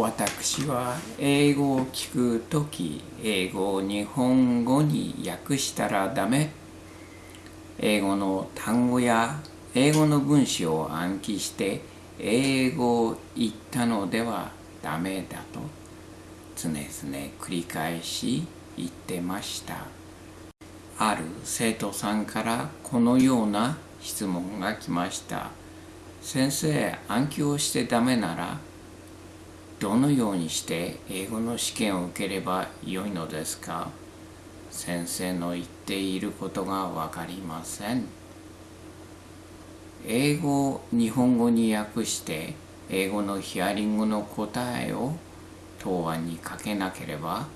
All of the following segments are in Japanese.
私は英語を聞くとき、英語を日本語に訳したらダメ。英語の単語や英語の文章を暗記して英語を言ったのではダメだと常々繰り返し言ってました。ある生徒さんからこのような質問が来ました。先生、暗記をしてダメならどのようにして英語の試験を受ければよいのですか？先生の言っていることがわかりません。英語を日本語に訳して英語のヒアリングの答えを答案に書けなければ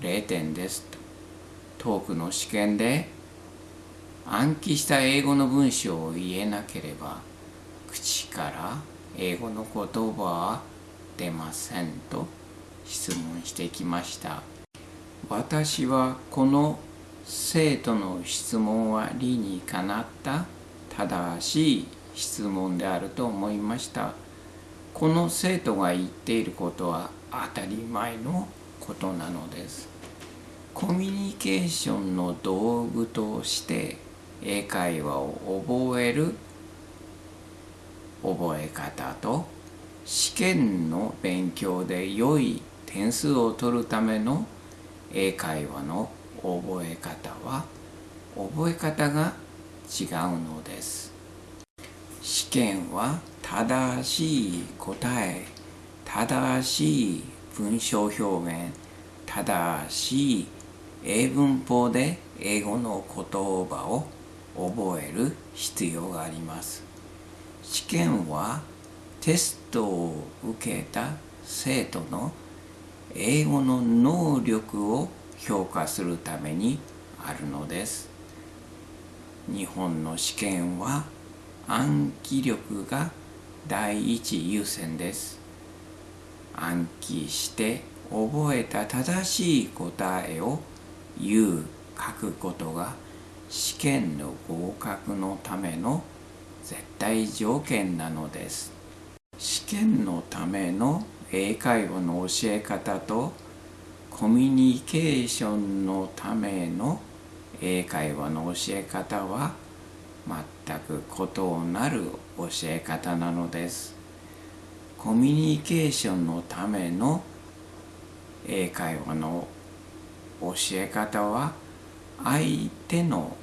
0点ですと。トークの試験で暗記した英語の文章を言えなければ口から英語の言葉は出ませんと質問してきました。私はこの生徒の質問は理にかなった。正しい質問であると思いました。この生徒が言っていることは当たり前のことなのです。コミュニケーションの道具として英会話を覚える覚え方と試験の勉強で良い点数を取るための英会話の覚え方は覚え方が違うのです。試験は正しい答え正しい文章表現正しい英文法で英語の言葉を覚える必要があります。試験はテストを受けた生徒の英語の能力を評価するためにあるのです。日本の試験は暗記力が第一優先です。暗記して覚えた正しい答えを言う書くことが試験の合格のための絶対条件なのです。試験のための英会話の教え方とコミュニケーションのための英会話の教え方は全く異なる教え方なのです。コミュニケーションのための英会話の教え方は相手の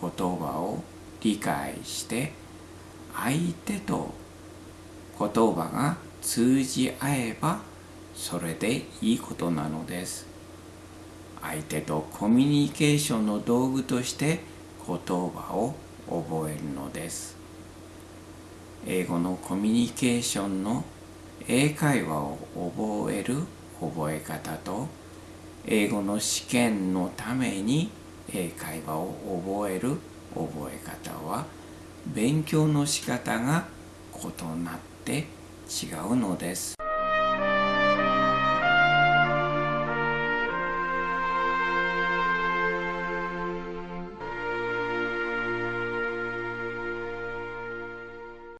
言葉を理解して相手と言葉が通じ合えばそれでいいことなのです。相手とコミュニケーションの道具として言葉を覚えるのです。英語のコミュニケーションの英会話を覚える覚え方と英語の試験のために英会話を覚える覚え方は勉強の仕方が異なって違うのです。